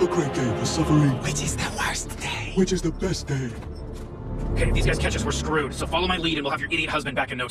A great day for suffering. Which is the worst day? Which is the best day? Okay, if these guys catch us, we're screwed. So follow my lead and we'll have your idiot husband back in no